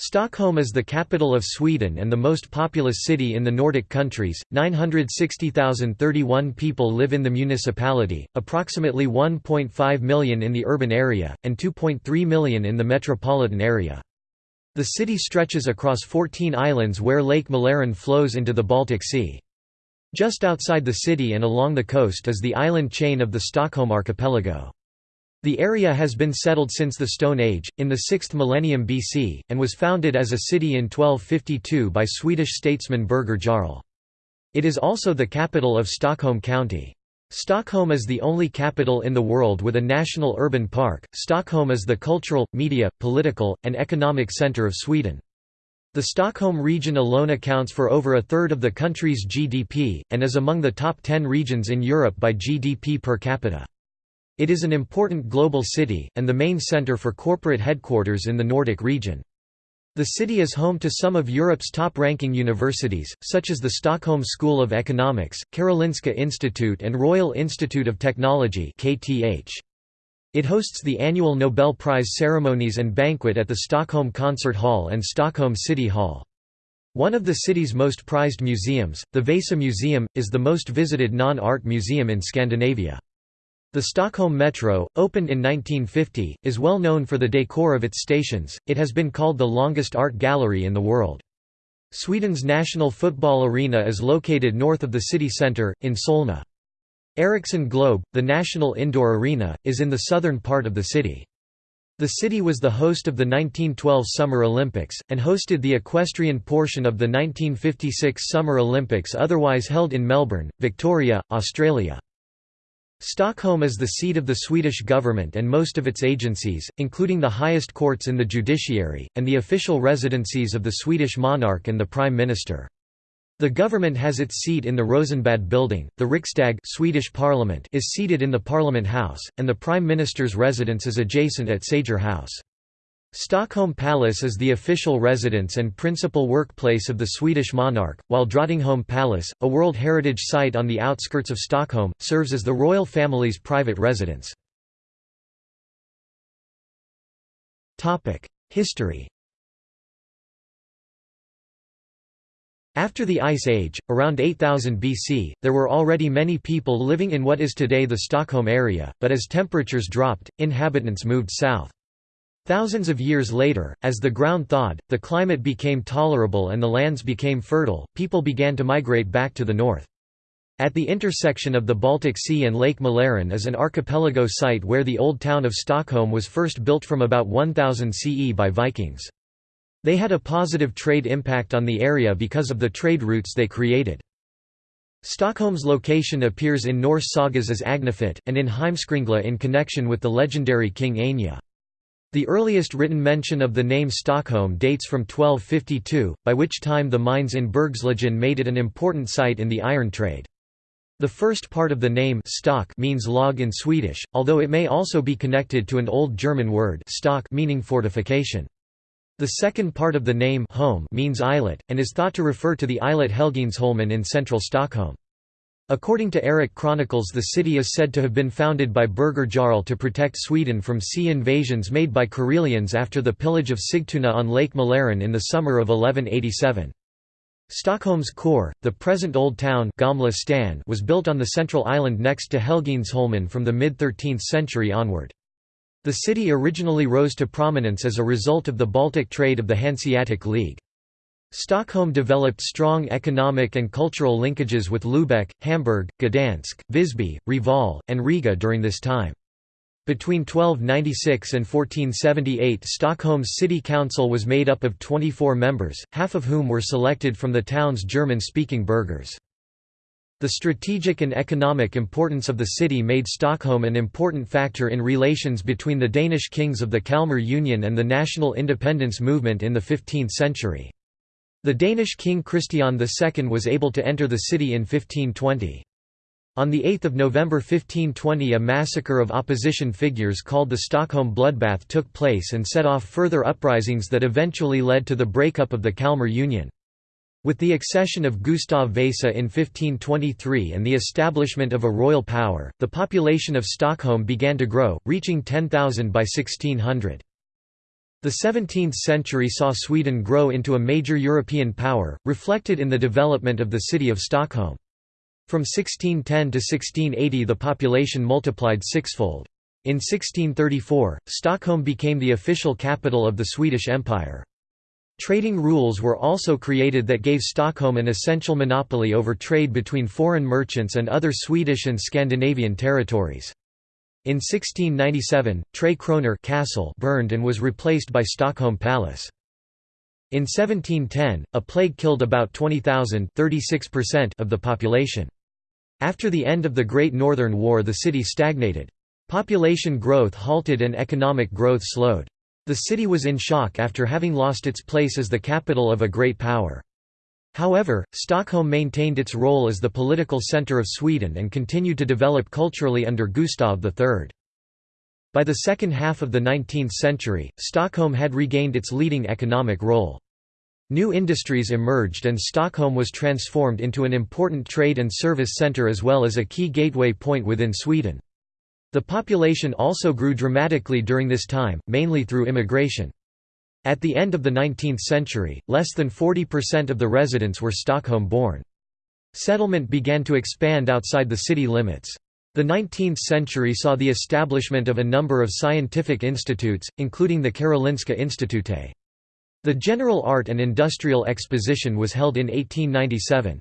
Stockholm is the capital of Sweden and the most populous city in the Nordic countries. 960,031 people live in the municipality, approximately 1.5 million in the urban area, and 2.3 million in the metropolitan area. The city stretches across 14 islands where Lake Mälaren flows into the Baltic Sea. Just outside the city and along the coast is the island chain of the Stockholm archipelago. The area has been settled since the Stone Age, in the 6th millennium BC, and was founded as a city in 1252 by Swedish statesman Birger Jarl. It is also the capital of Stockholm County. Stockholm is the only capital in the world with a national urban park. Stockholm is the cultural, media, political, and economic centre of Sweden. The Stockholm region alone accounts for over a third of the country's GDP, and is among the top 10 regions in Europe by GDP per capita. It is an important global city, and the main centre for corporate headquarters in the Nordic region. The city is home to some of Europe's top-ranking universities, such as the Stockholm School of Economics, Karolinska Institute and Royal Institute of Technology It hosts the annual Nobel Prize ceremonies and banquet at the Stockholm Concert Hall and Stockholm City Hall. One of the city's most prized museums, the Vasa Museum, is the most visited non-art museum in Scandinavia. The Stockholm Metro, opened in 1950, is well known for the decor of its stations, it has been called the longest art gallery in the world. Sweden's national football arena is located north of the city centre, in Solna. Ericsson Globe, the national indoor arena, is in the southern part of the city. The city was the host of the 1912 Summer Olympics, and hosted the equestrian portion of the 1956 Summer Olympics otherwise held in Melbourne, Victoria, Australia. Stockholm is the seat of the Swedish government and most of its agencies, including the highest courts in the judiciary, and the official residencies of the Swedish monarch and the Prime Minister. The government has its seat in the Rosenbad building, the Riksdag Swedish parliament is seated in the Parliament House, and the Prime Minister's residence is adjacent at Sager House. Stockholm Palace is the official residence and principal workplace of the Swedish monarch, while Drottningholm Palace, a World Heritage Site on the outskirts of Stockholm, serves as the royal family's private residence. History After the Ice Age, around 8000 BC, there were already many people living in what is today the Stockholm area, but as temperatures dropped, inhabitants moved south. Thousands of years later, as the ground thawed, the climate became tolerable and the lands became fertile, people began to migrate back to the north. At the intersection of the Baltic Sea and Lake Mälaren is an archipelago site where the old town of Stockholm was first built from about 1000 CE by Vikings. They had a positive trade impact on the area because of the trade routes they created. Stockholm's location appears in Norse sagas as Agnefit, and in Heimskringla in connection with the legendary King Anya. The earliest written mention of the name Stockholm dates from 1252, by which time the mines in Bergslagen made it an important site in the iron trade. The first part of the name stock means log in Swedish, although it may also be connected to an Old German word stock meaning fortification. The second part of the name home means islet, and is thought to refer to the islet Helgeandsholmen in central Stockholm. According to Eric Chronicles the city is said to have been founded by Birger Jarl to protect Sweden from sea invasions made by Karelians after the pillage of Sigtuna on Lake Mälaren in the summer of 1187. Stockholm's core, the present Old Town Gamla Stan was built on the central island next to Helgeandsholmen from the mid-13th century onward. The city originally rose to prominence as a result of the Baltic trade of the Hanseatic League. Stockholm developed strong economic and cultural linkages with Lübeck, Hamburg, Gdansk, Visby, Reval, and Riga during this time. Between 1296 and 1478 Stockholm's city council was made up of 24 members, half of whom were selected from the town's German-speaking burghers. The strategic and economic importance of the city made Stockholm an important factor in relations between the Danish kings of the Kalmar Union and the national independence movement in the 15th century. The Danish king Christian II was able to enter the city in 1520. On 8 November 1520 a massacre of opposition figures called the Stockholm Bloodbath took place and set off further uprisings that eventually led to the breakup of the Kalmar Union. With the accession of Gustav Vasa in 1523 and the establishment of a royal power, the population of Stockholm began to grow, reaching 10,000 by 1600. The 17th century saw Sweden grow into a major European power, reflected in the development of the city of Stockholm. From 1610 to 1680 the population multiplied sixfold. In 1634, Stockholm became the official capital of the Swedish Empire. Trading rules were also created that gave Stockholm an essential monopoly over trade between foreign merchants and other Swedish and Scandinavian territories. In 1697, Tre Kronor castle burned and was replaced by Stockholm Palace. In 1710, a plague killed about 20,000 of the population. After the end of the Great Northern War the city stagnated. Population growth halted and economic growth slowed. The city was in shock after having lost its place as the capital of a great power. However, Stockholm maintained its role as the political centre of Sweden and continued to develop culturally under Gustav III. By the second half of the 19th century, Stockholm had regained its leading economic role. New industries emerged and Stockholm was transformed into an important trade and service centre as well as a key gateway point within Sweden. The population also grew dramatically during this time, mainly through immigration. At the end of the 19th century, less than 40% of the residents were Stockholm-born. Settlement began to expand outside the city limits. The 19th century saw the establishment of a number of scientific institutes, including the Karolinska Institute. The General Art and Industrial Exposition was held in 1897.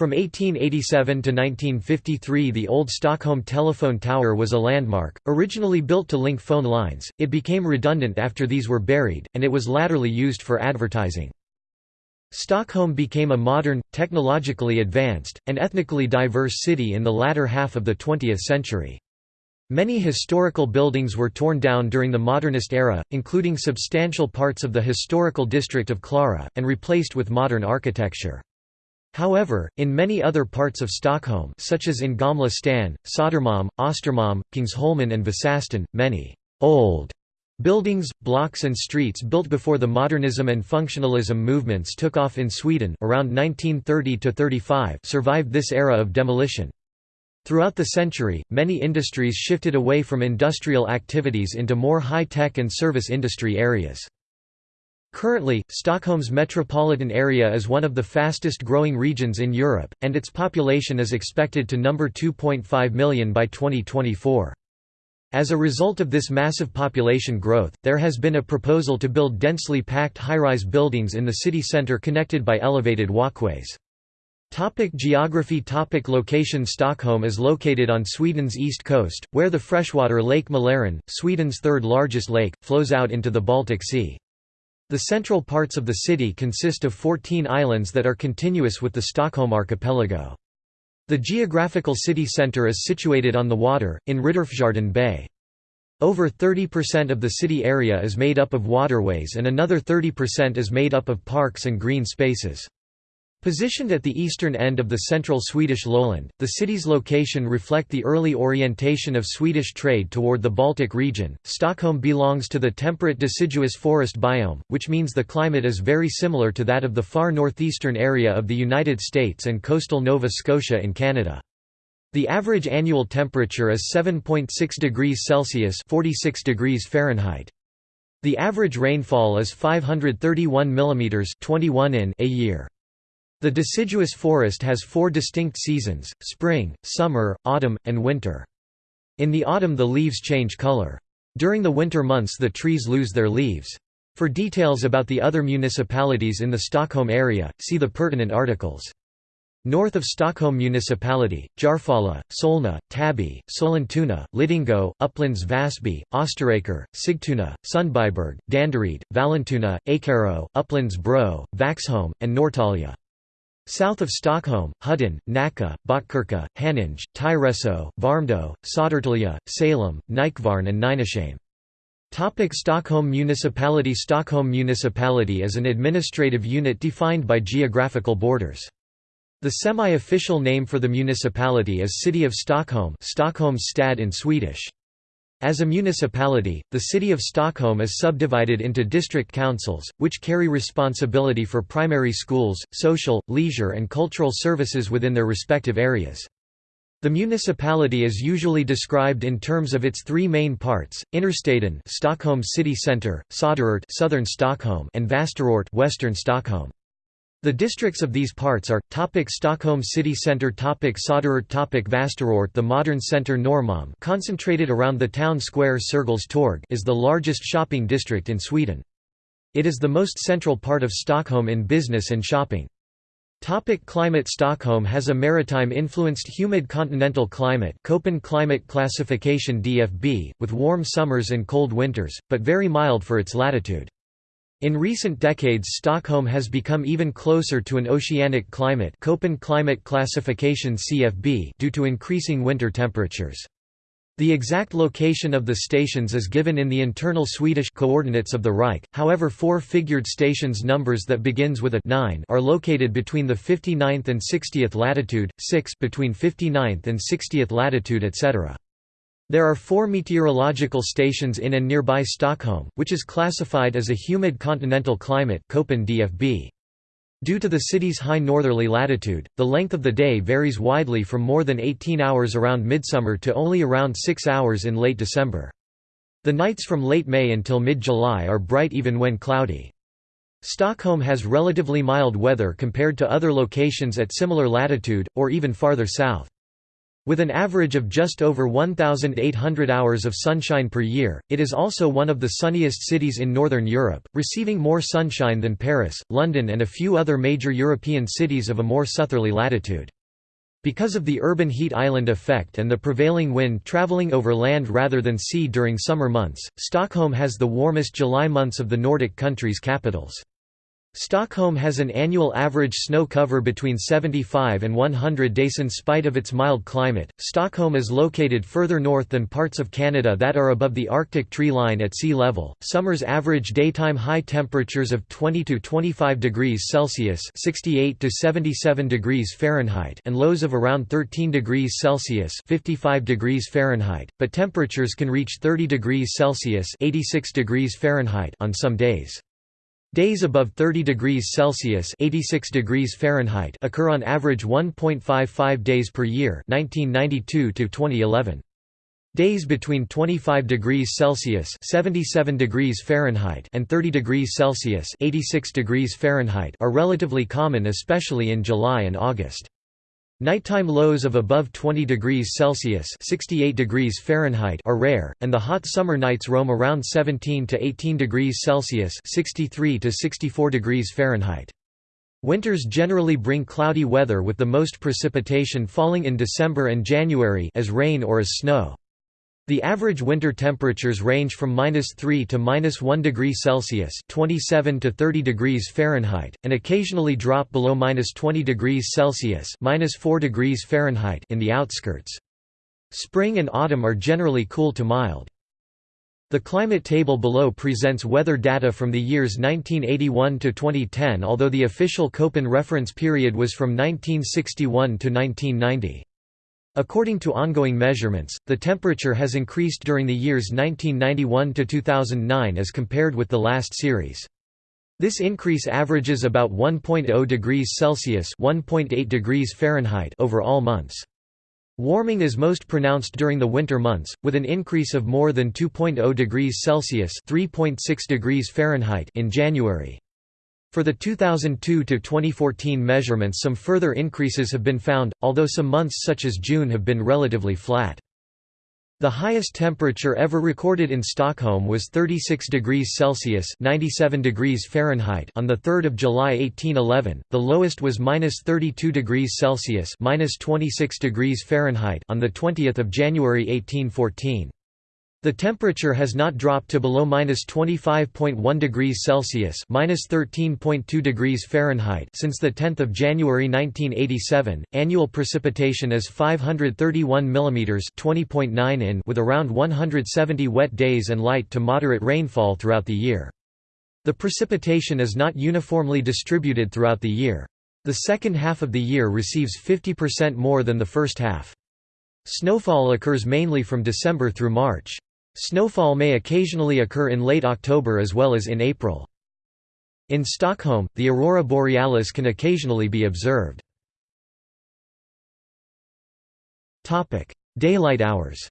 From 1887 to 1953 the old Stockholm telephone tower was a landmark, originally built to link phone lines, it became redundant after these were buried, and it was latterly used for advertising. Stockholm became a modern, technologically advanced, and ethnically diverse city in the latter half of the 20th century. Many historical buildings were torn down during the modernist era, including substantial parts of the historical district of Klara, and replaced with modern architecture. However, in many other parts of Stockholm such as in Gamla stan, Södermalm, Östermalm, Kungsholmen and Vasastan, many «old» buildings, blocks and streets built before the modernism and functionalism movements took off in Sweden around 1930–35 survived this era of demolition. Throughout the century, many industries shifted away from industrial activities into more high-tech and service industry areas. Currently, Stockholm's metropolitan area is one of the fastest growing regions in Europe, and its population is expected to number 2.5 million by 2024. As a result of this massive population growth, there has been a proposal to build densely packed high-rise buildings in the city centre connected by elevated walkways. Topic geography Topic Location Stockholm is located on Sweden's east coast, where the freshwater Lake Mälaren, Sweden's third largest lake, flows out into the Baltic Sea. The central parts of the city consist of 14 islands that are continuous with the Stockholm archipelago. The geographical city centre is situated on the water, in Riddarfjärden Bay. Over 30% of the city area is made up of waterways and another 30% is made up of parks and green spaces. Positioned at the eastern end of the central Swedish lowland, the city's location reflect the early orientation of Swedish trade toward the Baltic region. Stockholm belongs to the temperate deciduous forest biome, which means the climate is very similar to that of the far northeastern area of the United States and coastal Nova Scotia in Canada. The average annual temperature is 7.6 degrees Celsius (46 degrees Fahrenheit). The average rainfall is 531 mm 21 in a year. The deciduous forest has four distinct seasons, spring, summer, autumn, and winter. In the autumn the leaves change color. During the winter months the trees lose their leaves. For details about the other municipalities in the Stockholm area, see the pertinent articles. North of Stockholm Municipality, Järfälla, Solna, Täby, Sollentuna, Lidingö, Upplands Väsby, Österåker, Sigtuna, Sundbyberg, Danderyd, Vallentuna, Ekerö, Upplands Bro, Vaxholm, and Norrtälje. South of Stockholm, Huddinge, Nacka, Botkyrka, Haninge, Tyresö, Värmdö, Södertälje, Salem, Nykvarn and Nynäshamn. Topic Stockholm Municipality Stockholm Municipality is an administrative unit defined by geographical borders. The semi-official name for the municipality is City of Stockholm Stockholms stad in Swedish. As a municipality, the city of Stockholm is subdivided into district councils, which carry responsibility for primary schools, social, leisure and cultural services within their respective areas. The municipality is usually described in terms of its three main parts: Innerstaden, Stockholm city centre, Söderort, southern Stockholm, and Västerort, western Stockholm. The districts of these parts are topic Stockholm city centre topic Söderort topic Västerort The modern centre Norrmalm concentrated around the town square Sergels Torg is the largest shopping district in Sweden. It is the most central part of Stockholm in business and shopping. Topic climate Stockholm has a maritime-influenced humid continental climate Köppen climate classification DFB, with warm summers and cold winters, but very mild for its latitude. In recent decades Stockholm has become even closer to an oceanic climate Köppen climate classification CFB due to increasing winter temperatures. The exact location of the stations is given in the internal Swedish coordinates of the Reich, however four-figured stations numbers that begins with a 9 are located between the 59th and 60th latitude, 6 between 59th and 60th latitude etc. There are four meteorological stations in and nearby Stockholm, which is classified as a humid continental climate. Due to the city's high northerly latitude, the length of the day varies widely from more than 18 hours around midsummer to only around 6 hours in late December. The nights from late May until mid-July are bright even when cloudy. Stockholm has relatively mild weather compared to other locations at similar latitude, or even farther south. With an average of just over 1,800 hours of sunshine per year, it is also one of the sunniest cities in Northern Europe, receiving more sunshine than Paris, London and a few other major European cities of a more southerly latitude. Because of the urban heat island effect and the prevailing wind travelling over land rather than sea during summer months, Stockholm has the warmest July months of the Nordic countries' capitals. Stockholm has an annual average snow cover between 75 and 100 days in spite of its mild climate. Stockholm is located further north than parts of Canada that are above the Arctic tree line at sea level. Summers average daytime high temperatures of 20 to 25 degrees Celsius (68 to 77 degrees Fahrenheit) and lows of around 13 degrees Celsius (55 degrees Fahrenheit), but temperatures can reach 30 degrees Celsius (86 degrees Fahrenheit) on some days. Days above 30 degrees Celsius (86 degrees Fahrenheit) occur on average 1.55 days per year, 1992 to 2011. Days between 25 degrees Celsius (77 degrees Fahrenheit) and 30 degrees Celsius (86 degrees Fahrenheit) are relatively common especially in July and August. Nighttime lows of above 20 degrees Celsius (68 degrees Fahrenheit) are rare, and the hot summer nights roam around 17 to 18 degrees Celsius (63 to 64 degrees Fahrenheit). Winters generally bring cloudy weather with the most precipitation falling in December and January as rain or as snow. The average winter temperatures range from -3 to -1 degree Celsius (27 to 30 degrees Fahrenheit) and occasionally drop below -20 degrees Celsius (-4 degrees Fahrenheit) in the outskirts. Spring and autumn are generally cool to mild. The climate table below presents weather data from the years 1981 to 2010 although the official Köppen reference period was from 1961 to 1990. According to ongoing measurements, the temperature has increased during the years 1991 to 2009 as compared with the last series. This increase averages about 1.0 degrees Celsius (1.8 degrees Fahrenheit) over all months. Warming is most pronounced during the winter months, with an increase of more than 2.0 degrees Celsius (3.6 degrees Fahrenheit) in January. For the 2002–2014 measurements some further increases have been found, although some months such as June have been relatively flat. The highest temperature ever recorded in Stockholm was 36 degrees Celsius (97 degrees Fahrenheit) on the 3rd of July 1811. The lowest was -32 degrees Celsius (-26 degrees Fahrenheit) on the 20th of January 1814. The temperature has not dropped to below -25.1 degrees Celsius (-13.2 degrees Fahrenheit) since the 10th of January 1987. Annual precipitation is 531 mm (20.9 in) with around 170 wet days and light to moderate rainfall throughout the year. The precipitation is not uniformly distributed throughout the year. The second half of the year receives 50% more than the first half. Snowfall occurs mainly from December through March. Snowfall may occasionally occur in late October as well as in April. In Stockholm, the aurora borealis can occasionally be observed. Daylight hours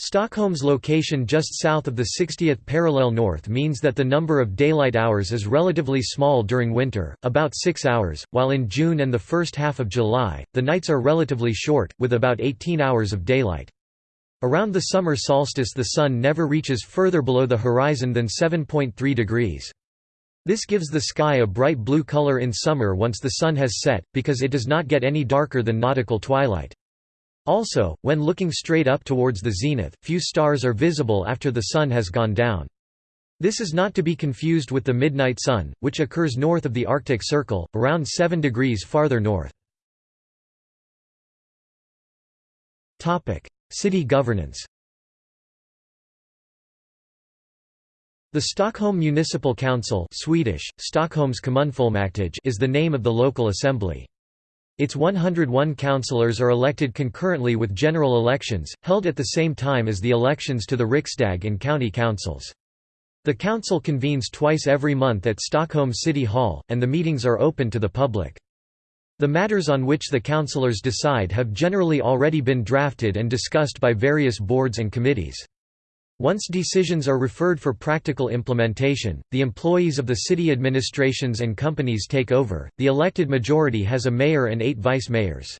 Stockholm's location just south of the 60th parallel north means that the number of daylight hours is relatively small during winter, about 6 hours, while in June and the first half of July, the nights are relatively short, with about 18 hours of daylight. Around the summer solstice the sun never reaches further below the horizon than 7.3 degrees. This gives the sky a bright blue color in summer once the sun has set, because it does not get any darker than nautical twilight. Also, when looking straight up towards the zenith, few stars are visible after the sun has gone down. This is not to be confused with the midnight sun, which occurs north of the Arctic Circle, around 7 degrees farther north. City governance The Stockholm Municipal Council Swedish, is the name of the local assembly. Its 101 councillors are elected concurrently with general elections, held at the same time as the elections to the Riksdag and county councils. The council convenes twice every month at Stockholm City Hall, and the meetings are open to the public. The matters on which the councillors decide have generally already been drafted and discussed by various boards and committees. Once decisions are referred for practical implementation, the employees of the city administrations and companies take over. The elected majority has a mayor and eight vice mayors.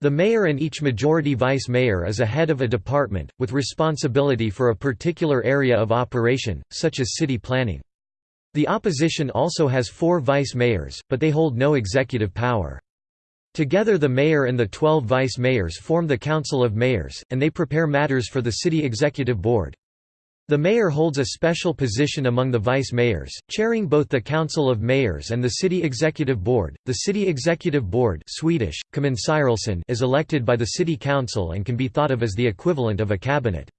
The mayor and each majority vice mayor is a head of a department, with responsibility for a particular area of operation, such as city planning. The opposition also has four vice mayors, but they hold no executive power. Together the mayor and the twelve vice mayors form the Council of Mayors, and they prepare matters for the city executive board. The mayor holds a special position among the vice mayors, chairing both the Council of Mayors and the City Executive Board. The City Executive Board Swedish, is elected by the City Council and can be thought of as the equivalent of a cabinet.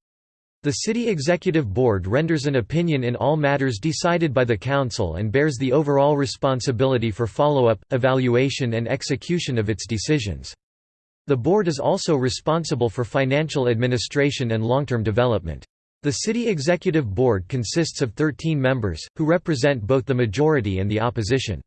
The City Executive Board renders an opinion in all matters decided by the Council and bears the overall responsibility for follow-up, evaluation and execution of its decisions. The Board is also responsible for financial administration and long-term development. The City Executive Board consists of 13 members, who represent both the majority and the opposition.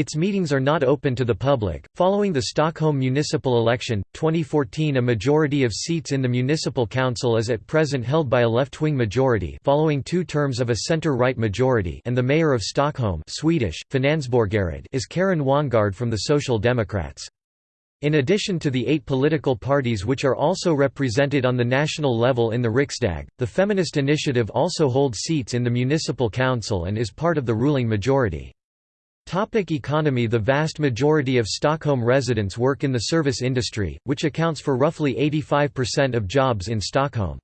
Its meetings are not open to the public. Following the Stockholm municipal election, 2014, a majority of seats in the municipal council is at present held by a left-wing majority, following two terms of a center-right majority, and the mayor of Stockholm, Swedish, is Karin Wanngård from the Social Democrats. In addition to the eight political parties which are also represented on the national level in the Riksdag, the Feminist Initiative also holds seats in the municipal council and is part of the ruling majority. Topic economy The vast majority of Stockholm residents work in the service industry, which accounts for roughly 85% of jobs in Stockholm.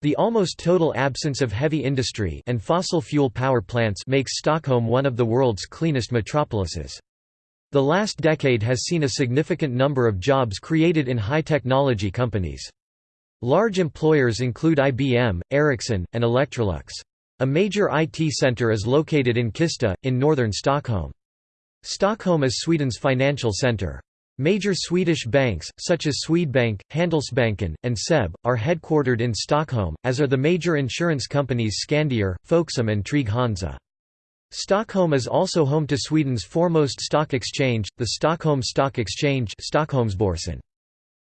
The almost total absence of heavy industry and fossil fuel power plants makes Stockholm one of the world's cleanest metropolises. The last decade has seen a significant number of jobs created in high-technology companies. Large employers include IBM, Ericsson, and Electrolux. A major IT center is located in Kista, in northern Stockholm. Stockholm is Sweden's financial center. Major Swedish banks, such as Swedbank, Handelsbanken, and SEB, are headquartered in Stockholm, as are the major insurance companies Skandia, Folksam and Trygg-Hansa. Stockholm is also home to Sweden's foremost stock exchange, the Stockholm Stock Exchange Stockholmsbörsen.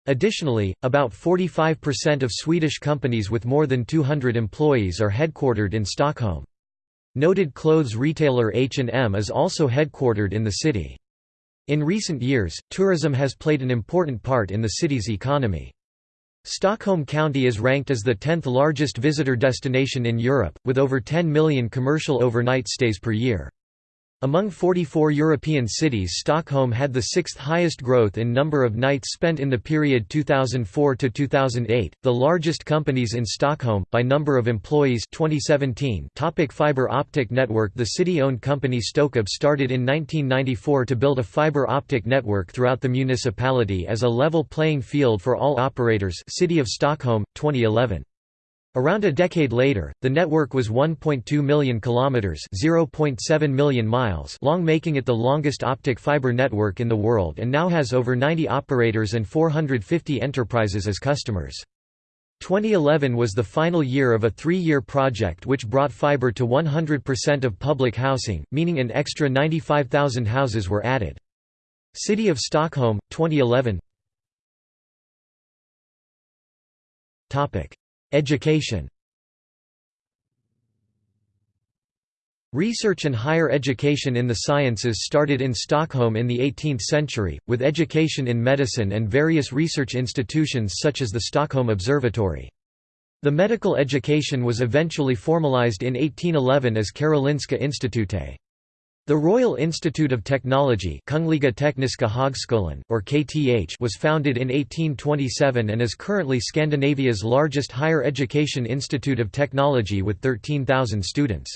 Additionally, about 45% of Swedish companies with more than 200 employees are headquartered in Stockholm. Noted clothes retailer H&M is also headquartered in the city. In recent years, tourism has played an important part in the city's economy. Stockholm County is ranked as the 10th largest visitor destination in Europe, with over 10 million commercial overnight stays per year. Among 44 European cities Stockholm had the sixth highest growth in number of nights spent in the period 2004 to 2008. The largest companies in Stockholm by number of employees 2017. Topic fiber optic network The city-owned company Stokab started in 1994 to build a fiber optic network throughout the municipality as a level playing field for all operators. City of Stockholm 2011. Around a decade later, the network was 1.2 million kilometers (0.7 million miles) long, making it the longest optic fiber network in the world and now has over 90 operators and 450 enterprises as customers. 2011 was the final year of a three-year project which brought fiber to 100% of public housing, meaning an extra 95,000 houses were added. City of Stockholm, 2011 Education Research and higher education in the sciences started in Stockholm in the 18th century, with education in medicine and various research institutions such as the Stockholm Observatory. The medical education was eventually formalized in 1811 as Karolinska Institutet. The Royal Institute of Technology or KTH was founded in 1827 and is currently Scandinavia's largest higher education institute of technology with 13,000 students.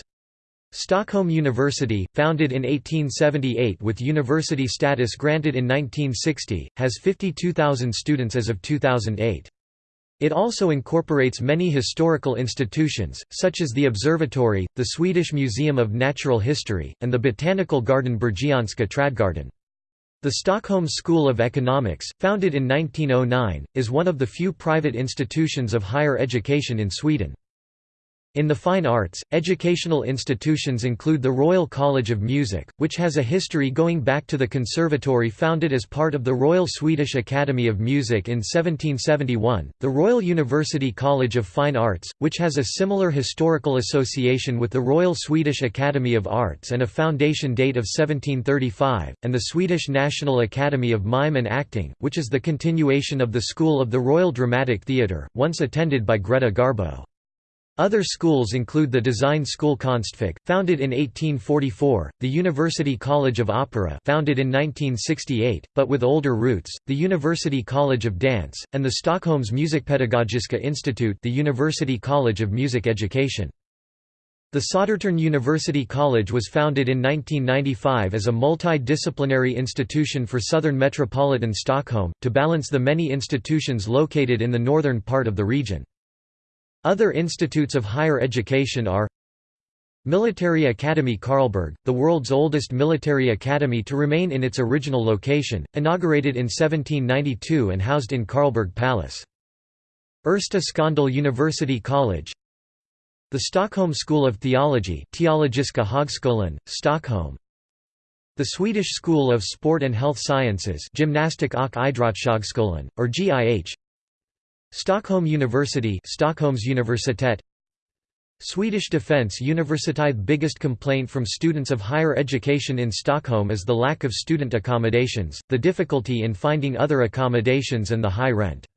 Stockholm University, founded in 1878 with university status granted in 1960, has 52,000 students as of 2008. It also incorporates many historical institutions, such as the Observatory, the Swedish Museum of Natural History, and the botanical garden Bergianska Trädgården. The Stockholm School of Economics, founded in 1909, is one of the few private institutions of higher education in Sweden. In the fine arts, educational institutions include the Royal College of Music, which has a history going back to the conservatory founded as part of the Royal Swedish Academy of Music in 1771, the Royal University College of Fine Arts, which has a similar historical association with the Royal Swedish Academy of Arts and a foundation date of 1735, and the Swedish National Academy of Mime and Acting, which is the continuation of the School of the Royal Dramatic Theatre, once attended by Greta Garbo. Other schools include the Design School Konstfack, founded in 1844, the University College of Opera founded in 1968, but with older roots, the University College of Dance, and the Stockholm's Musikpedagogiska Institute the University College of Music Education. The Södertörn University College was founded in 1995 as a multidisciplinary institution for southern metropolitan Stockholm, to balance the many institutions located in the northern part of the region. Other institutes of higher education are Military Academy Karlberg, the world's oldest military academy to remain in its original location, inaugurated in 1792 and housed in Karlberg Palace. Ersta Sköndal University College The Stockholm School of Theology Teologiska Högskolan, Stockholm The Swedish School of Sport and Health Sciences Gymnastik och Idrottshögskolan, or GIH Stockholm University Stockholm's Universitet Swedish Defence Universität biggest complaint from students of higher education in Stockholm is the lack of student accommodations, the difficulty in finding other accommodations and the high rent.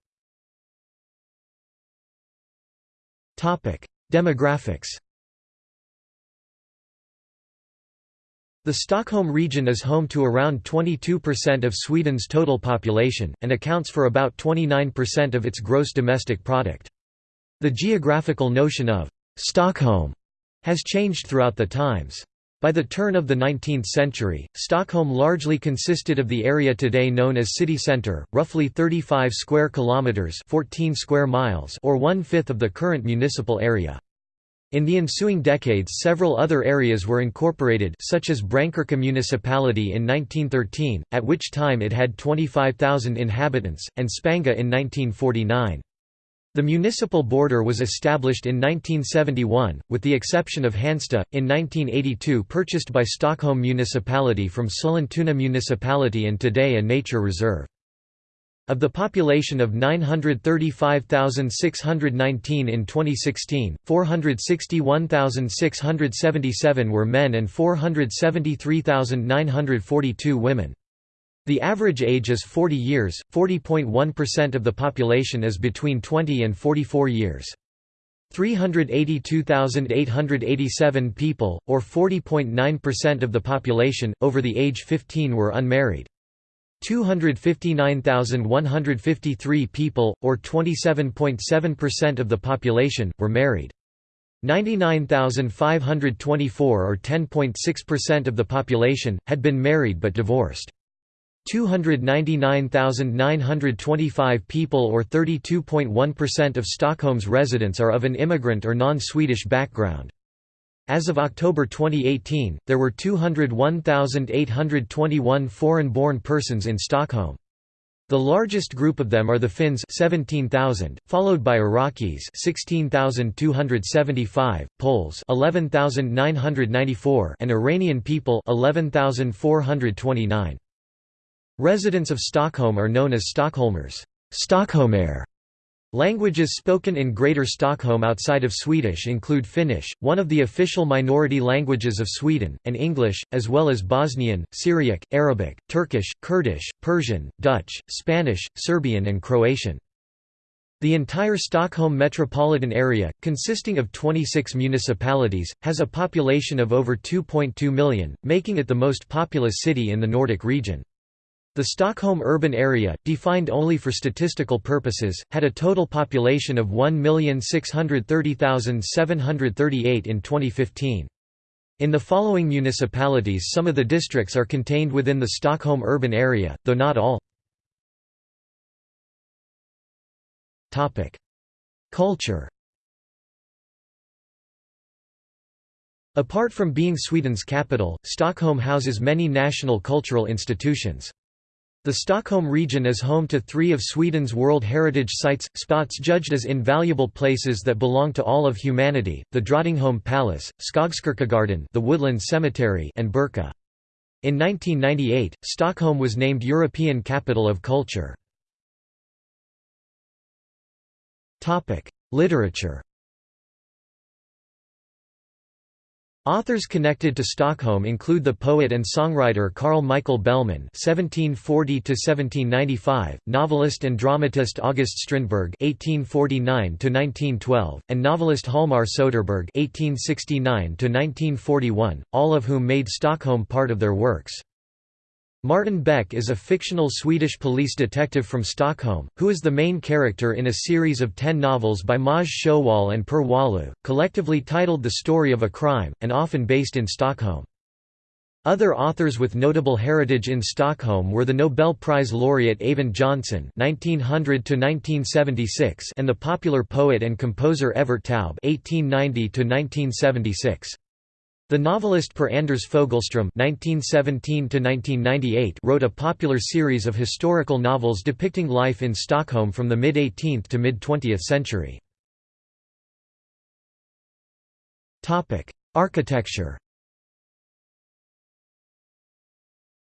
Demographics The Stockholm region is home to around 22% of Sweden's total population, and accounts for about 29% of its gross domestic product. The geographical notion of «Stockholm» has changed throughout the times. By the turn of the 19th century, Stockholm largely consisted of the area today known as city centre, roughly 35 square kilometers, 14 square miles, or one-fifth of the current municipal area. In the ensuing decades several other areas were incorporated such as Brännkyrka municipality in 1913, at which time it had 25,000 inhabitants, and Spånga in 1949. The municipal border was established in 1971, with the exception of Hansta, in 1982 purchased by Stockholm municipality from Sollentuna municipality and today a nature reserve. Of the population of 935,619 in 2016, 461,677 were men and 473,942 women. The average age is 40 years, 40.1% of the population is between 20 and 44 years. 382,887 people, or 40.9% of the population, over the age 15 were unmarried. 259,153 people, or 27.7% of the population, were married. 99,524 or 10.6% of the population, had been married but divorced. 299,925 people or 32.1% of Stockholm's residents are of an immigrant or non-Swedish background. As of October 2018, there were 201,821 foreign-born persons in Stockholm. The largest group of them are the Finns 17,000, followed by Iraqis 16,275, Poles 11,994 and Iranian people 11,429. Residents of Stockholm are known as Stockholmers Stockholmer. Languages spoken in Greater Stockholm outside of Swedish include Finnish, one of the official minority languages of Sweden, and English, as well as Bosnian, Syriac, Arabic, Turkish, Kurdish, Persian, Dutch, Spanish, Serbian and Croatian. The entire Stockholm metropolitan area, consisting of 26 municipalities, has a population of over 2.2 million, making it the most populous city in the Nordic region. The Stockholm urban area, defined only for statistical purposes, had a total population of 1,630,738 in 2015. In the following municipalities some of the districts are contained within the Stockholm urban area, though not all. Culture Apart from being Sweden's capital, Stockholm houses many national cultural institutions. The Stockholm region is home to three of Sweden's World Heritage Sites, spots judged as invaluable places that belong to all of humanity, the Drottningholm Palace, Skogskyrkogården the Woodland Cemetery and Birka. In 1998, Stockholm was named European Capital of Culture. Literature Authors connected to Stockholm include the poet and songwriter Carl Michael Bellman (1740–1795), novelist and dramatist August Strindberg (1849–1912), and novelist Hjalmar Soderberg (1869–1941), all of whom made Stockholm part of their works. Martin Beck is a fictional Swedish police detective from Stockholm, who is the main character in a series of ten novels by Maj Sjöwall and Per Wahlöö, collectively titled The Story of a Crime, and often based in Stockholm. Other authors with notable heritage in Stockholm were the Nobel Prize laureate Eyvind Johnson (1900–1976) and the popular poet and composer Evert Taube (1890–1976). The novelist Per Anders Fogelström (1917–1998) wrote a popular series of historical novels depicting life in Stockholm from the mid-18th to mid-20th century. Topic: Architecture.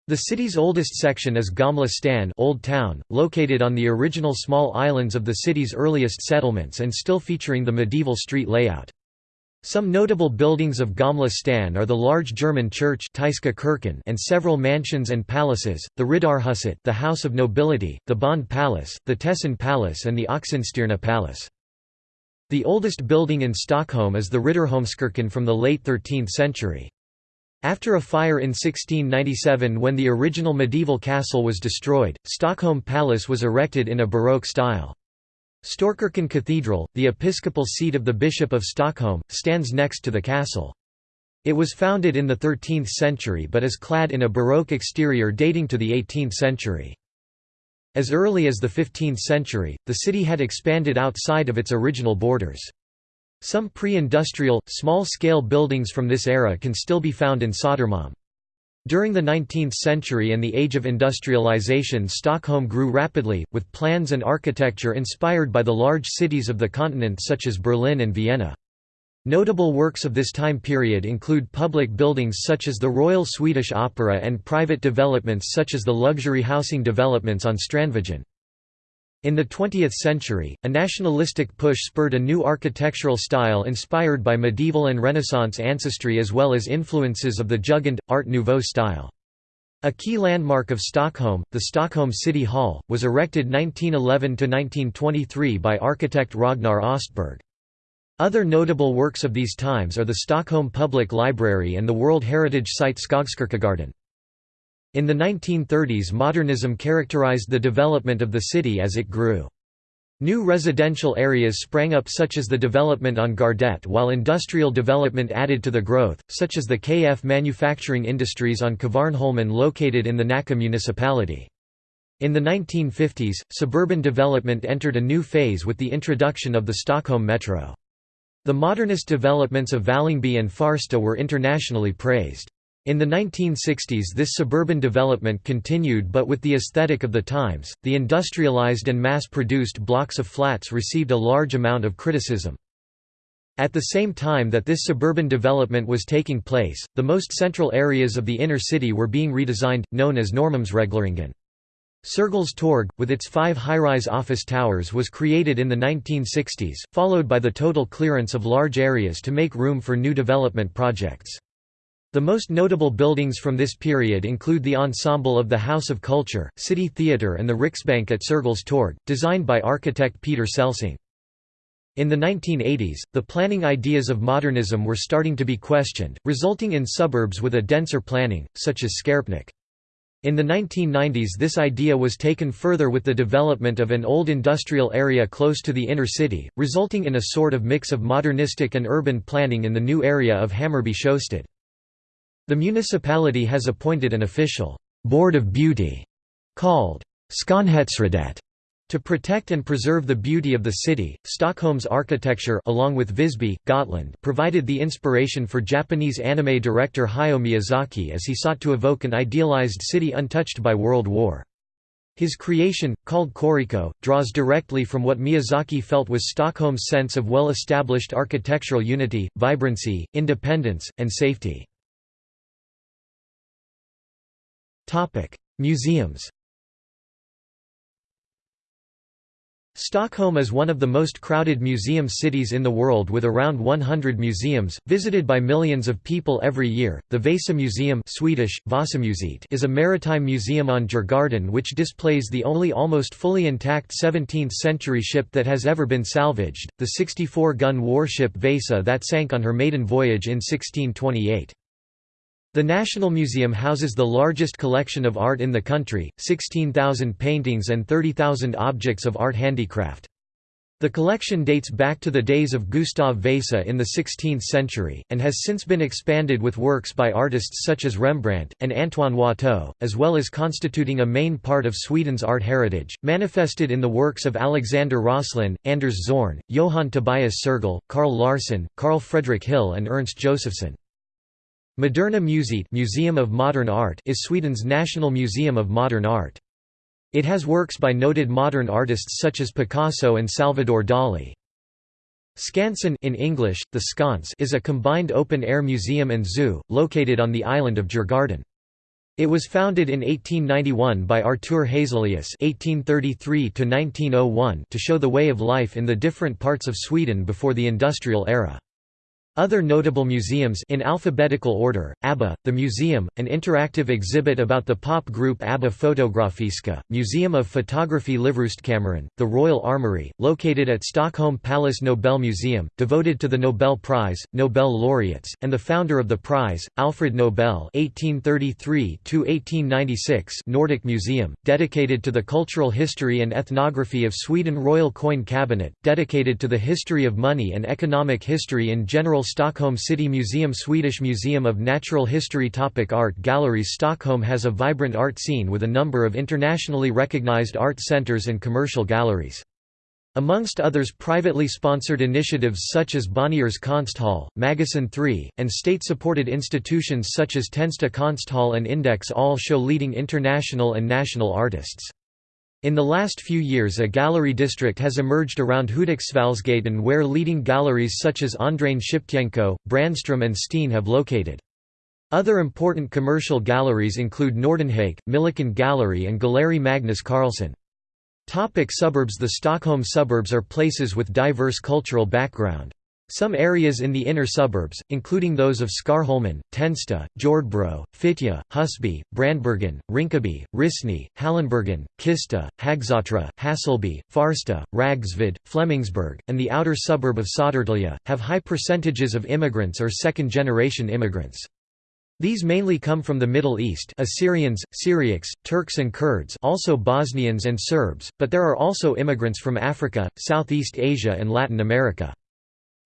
The city's oldest section is Gamla stan Old Town, located on the original small islands of the city's earliest settlements and still featuring the medieval street layout. Some notable buildings of Gamla stan are the large German church and several mansions and palaces, the Riddarhuset the House of Nobility, the Bond Palace, the Tessin Palace and the Oxenstierna Palace. The oldest building in Stockholm is the Riddarholmskyrkan from the late 13th century. After a fire in 1697 when the original medieval castle was destroyed, Stockholm Palace was erected in a Baroque style. Storkyrkan Cathedral, the episcopal seat of the Bishop of Stockholm, stands next to the castle. It was founded in the 13th century but is clad in a Baroque exterior dating to the 18th century. As early as the 15th century, the city had expanded outside of its original borders. Some pre-industrial, small-scale buildings from this era can still be found in Södermalm. During the 19th century and the age of industrialization Stockholm grew rapidly, with plans and architecture inspired by the large cities of the continent such as Berlin and Vienna. Notable works of this time period include public buildings such as the Royal Swedish Opera and private developments such as the luxury housing developments on Strandvägen. In the 20th century, a nationalistic push spurred a new architectural style inspired by medieval and Renaissance ancestry as well as influences of the Jugend, Art Nouveau style. A key landmark of Stockholm, the Stockholm City Hall, was erected 1911–1923 by architect Ragnar Östberg. Other notable works of these times are the Stockholm Public Library and the World Heritage Site Skogskyrkogården. In the 1930s modernism characterized the development of the city as it grew. New residential areas sprang up such as the development on Gärdet while industrial development added to the growth, such as the KF manufacturing industries on Kvarnholmen located in the Nacka municipality. In the 1950s, suburban development entered a new phase with the introduction of the Stockholm Metro. The modernist developments of Vällingby and Farsta were internationally praised. In the 1960s this suburban development continued but with the aesthetic of the times, the industrialized and mass-produced blocks of flats received a large amount of criticism. At the same time that this suburban development was taking place, the most central areas of the inner city were being redesigned, known as Norrmalmsregleringen. Sergels Torg, with its five high-rise office towers was created in the 1960s, followed by the total clearance of large areas to make room for new development projects. The most notable buildings from this period include the ensemble of the House of Culture, City Theatre and the Riksbank at Sergels Torg, designed by architect Peter Celsing. In the 1980s, the planning ideas of modernism were starting to be questioned, resulting in suburbs with a denser planning, such as Skarpnäck. In the 1990s this idea was taken further with the development of an old industrial area close to the inner city, resulting in a sort of mix of modernistic and urban planning in the new area of Hammarby Sjöstad. The municipality has appointed an official «board of beauty» called Skönhetsrådet to protect and preserve the beauty of the city, Stockholm's architecture along with Visby, Gotland provided the inspiration for Japanese anime director Hayao Miyazaki as he sought to evoke an idealized city untouched by World War. His creation, called Koriko, draws directly from what Miyazaki felt was Stockholm's sense of well-established architectural unity, vibrancy, independence, and safety. Museums Stockholm is one of the most crowded museum cities in the world with around 100 museums, visited by millions of people every year. The Vasa Museum Swedish, Vasamuseet is a maritime museum on Djurgården which displays the only almost fully intact 17th-century ship that has ever been salvaged, the 64-gun warship Vasa that sank on her maiden voyage in 1628. The National Museum houses the largest collection of art in the country, 16,000 paintings and 30,000 objects of art handicraft. The collection dates back to the days of Gustav Vasa in the 16th century, and has since been expanded with works by artists such as Rembrandt, and Antoine Watteau, as well as constituting a main part of Sweden's art heritage, manifested in the works of Alexander Roslin, Anders Zorn, Johann Tobias Sergel, Carl Larsson, Carl Fredrik Hill and Ernst Josephson. Moderna Museet Museum of Modern Art is Sweden's national museum of modern art. It has works by noted modern artists such as Picasso and Salvador Dali. Skansen in English, the Sconce is a combined open-air museum and zoo, located on the island of Djurgården. It was founded in 1891 by Artur Hazelius (1833–1901) to show the way of life in the different parts of Sweden before the industrial era. Other notable museums in alphabetical order, ABBA, the museum, an interactive exhibit about the pop group ABBA Fotografiska, Museum of Photography Livrustkammaren, the Royal Armoury, located at Stockholm Palace Nobel Museum, devoted to the Nobel Prize, Nobel laureates, and the founder of the prize, Alfred Nobel (1833–1896), Nordic Museum, dedicated to the cultural history and ethnography of Sweden Royal Coin Cabinet, dedicated to the history of money and economic history in general Stockholm City Museum Swedish Museum of Natural History Topic Art galleries Stockholm has a vibrant art scene with a number of internationally recognized art centers and commercial galleries. Amongst others privately sponsored initiatives such as Bonnier's Konsthall, Magasin 3, and state-supported institutions such as Tensta Konsthall and Index all show leading international and national artists. In the last few years a gallery district has emerged around Hudiksvallsgatan where leading galleries such as Andréhn-Schiptjenko, Brandström and Steen have located. Other important commercial galleries include Nordenhake, Milliken Gallery and Galleri Magnus Karlsson. Topic suburbs The Stockholm suburbs are places with diverse cultural background. Some areas in the inner suburbs, including those of Skärholmen, Tensta, Jordbro, Fittja, Husby, Brandbergen, Rinkeby, Rissne, Hallonbergen, Kista, Hagsätra, Hässelby, Farsta, Rågsved, Flemingsberg, and the outer suburb of Södertälje, have high percentages of immigrants or second-generation immigrants. These mainly come from the Middle East Assyrians, Syriacs, Turks and Kurds also Bosnians and Serbs, but there are also immigrants from Africa, Southeast Asia and Latin America.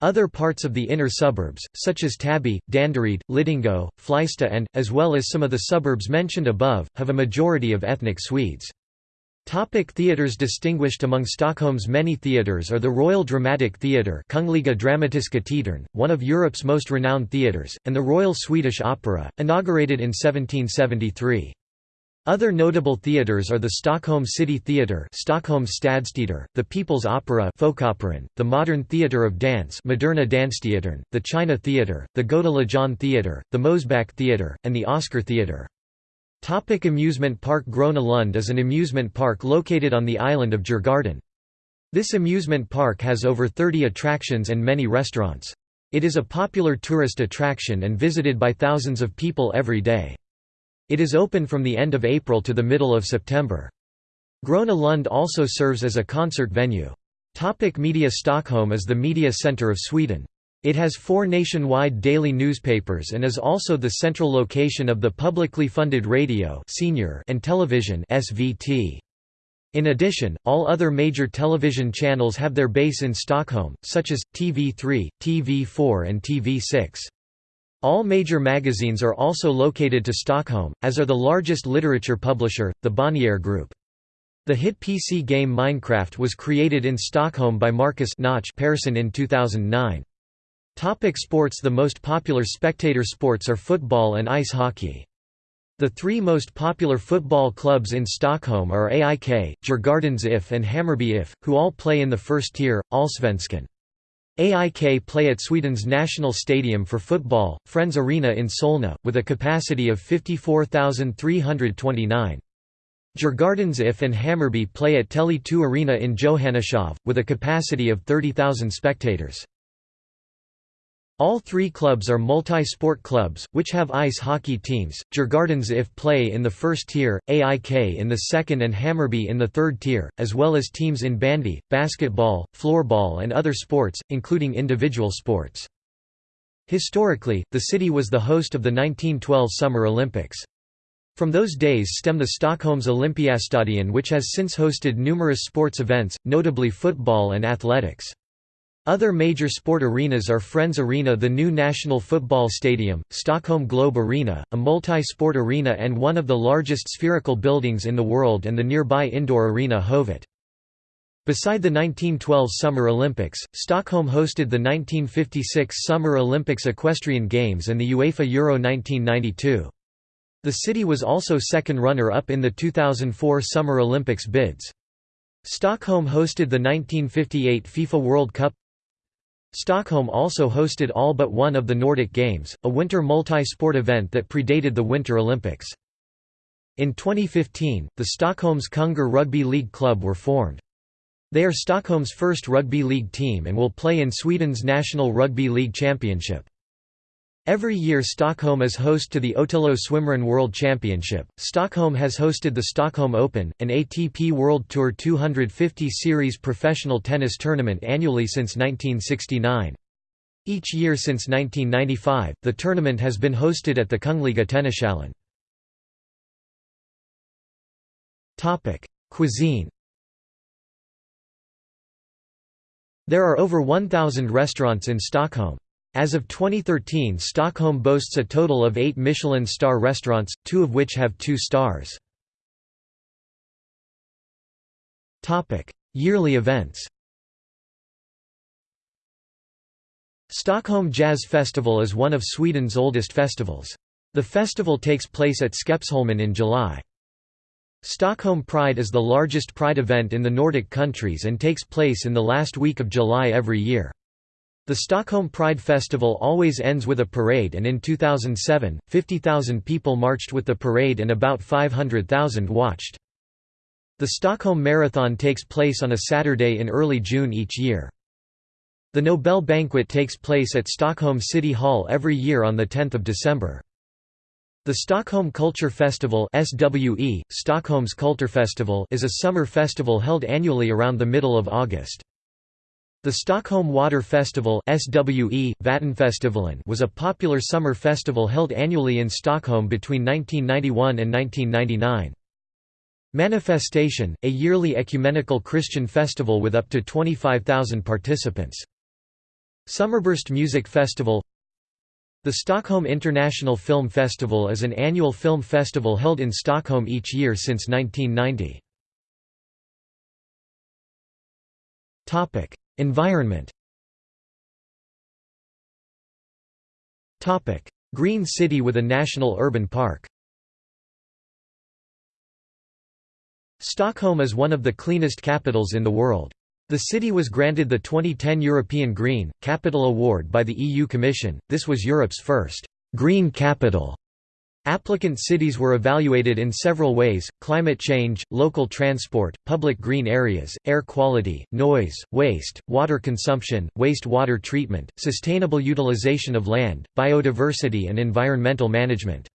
Other parts of the inner suburbs, such as Täby, Danderyd, Lidingö, Fleista and, as well as some of the suburbs mentioned above, have a majority of ethnic Swedes. Topic theatres Distinguished among Stockholm's many theatres are the Royal Dramatic Theatre Kungliga Dramatiska Teatern, one of Europe's most renowned theatres, and the Royal Swedish Opera, inaugurated in 1773. Other notable theatres are the Stockholm City Theatre Stockholm Stadsteater, the People's Opera Folkoperan, the Modern Theatre of Dance Moderna Dansteatern, the China Theatre, the Legion Theatre, the Mosebacke Theatre, and the Oscar Theatre. Topic amusement park Gröna Lund is an amusement park located on the island of Djurgården. This amusement park has over 30 attractions and many restaurants. It is a popular tourist attraction and visited by thousands of people every day. It is open from the end of April to the middle of September. Gröna Lund also serves as a concert venue. Topic media Stockholm is the media centre of Sweden. It has four nationwide daily newspapers and is also the central location of the publicly funded radio senior and television SVT. In addition, all other major television channels have their base in Stockholm, such as, TV3, TV4 and TV6. All major magazines are also located to Stockholm, as are the largest literature publisher, the Bonnier Group. The hit PC game Minecraft was created in Stockholm by Markus Notch Persson in 2009. Topic sports The most popular spectator sports are football and ice hockey. The three most popular football clubs in Stockholm are AIK, Djurgårdens IF and Hammarby IF, who all play in the first tier, Allsvenskan. AIK play at Sweden's national stadium for football, Friends Arena in Solna, with a capacity of 54,329. Djurgårdens IF and Hammarby play at Tele2 Arena in Johanneshov, with a capacity of 30,000 spectators. All three clubs are multi-sport clubs, which have ice hockey teams, Djurgårdens IF play in the first tier, AIK in the second and Hammarby in the third tier, as well as teams in bandy, basketball, floorball and other sports, including individual sports. Historically, the city was the host of the 1912 Summer Olympics. From those days stem the Stockholm's Olympiastadion which has since hosted numerous sports events, notably football and athletics. Other major sport arenas are Friends Arena the new National Football Stadium, Stockholm Globe Arena, a multi-sport arena and one of the largest spherical buildings in the world and the nearby indoor arena Hovet. Beside the 1912 Summer Olympics, Stockholm hosted the 1956 Summer Olympics Equestrian Games and the UEFA Euro 1992. The city was also second runner-up in the 2004 Summer Olympics bids. Stockholm hosted the 1958 FIFA World Cup Stockholm also hosted all but one of the Nordic Games, a winter multi-sport event that predated the Winter Olympics. In 2015, the Stockholm's Kungar Rugby League Club were formed. They are Stockholm's first rugby league team and will play in Sweden's National Rugby League Championship. Every year Stockholm is host to the ÖTILLÖ Swimrun World Championship. Stockholm has hosted the Stockholm Open, an ATP World Tour 250 Series professional tennis tournament annually since 1969. Each year since 1995, the tournament has been hosted at the Kungliga Tennishallen. Cuisine There are over 1,000 restaurants in Stockholm. As of 2013 Stockholm boasts a total of eight Michelin star restaurants, two of which have two stars. Yearly events Stockholm Jazz Festival is one of Sweden's oldest festivals. The festival takes place at Skeppsholmen in July. Stockholm Pride is the largest pride event in the Nordic countries and takes place in the last week of July every year. The Stockholm Pride Festival always ends with a parade and in 2007, 50,000 people marched with the parade and about 500,000 watched. The Stockholm Marathon takes place on a Saturday in early June each year. The Nobel Banquet takes place at Stockholm City Hall every year on 10 December. The Stockholm Culture Festival SWE, Stockholm's Kulturfestival is a summer festival held annually around the middle of August. The Stockholm Water Festival SWE, was a popular summer festival held annually in Stockholm between 1991 and 1999. Manifestation, a yearly ecumenical Christian festival with up to 25,000 participants. Summerburst Music Festival The Stockholm International Film Festival is an annual film festival held in Stockholm each year since 1990. Environment. Green city with a national urban park. Stockholm is one of the cleanest capitals in the world. The city was granted the 2010 European Green, Capital Award by the EU Commission, this was Europe's first «green capital» Applicant cities were evaluated in several ways, climate change, local transport, public green areas, air quality, noise, waste, water consumption, waste water treatment, sustainable utilization of land, biodiversity and environmental management.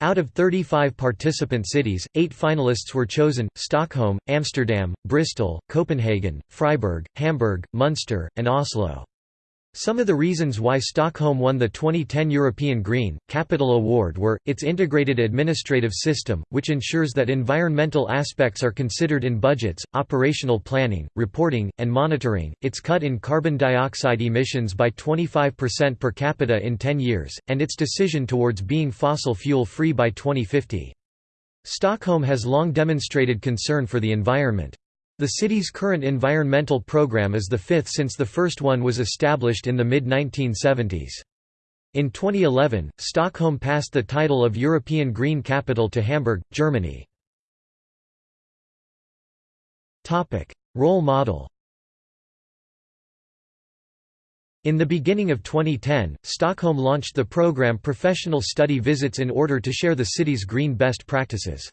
Out of 35 participant cities, eight finalists were chosen, Stockholm, Amsterdam, Bristol, Copenhagen, Freiburg, Hamburg, Münster, and Oslo. Some of the reasons why Stockholm won the 2010 European Green, Capital Award were, its integrated administrative system, which ensures that environmental aspects are considered in budgets, operational planning, reporting, and monitoring, its cut in carbon dioxide emissions by 25% per capita in 10 years, and its decision towards being fossil fuel-free by 2050. Stockholm has long demonstrated concern for the environment. The city's current environmental program is the fifth since the first one was established in the mid-1970s. In 2011, Stockholm passed the title of European Green Capital to Hamburg, Germany. Role model In the beginning of 2010, Stockholm launched the program Professional Study Visits in order to share the city's green best practices.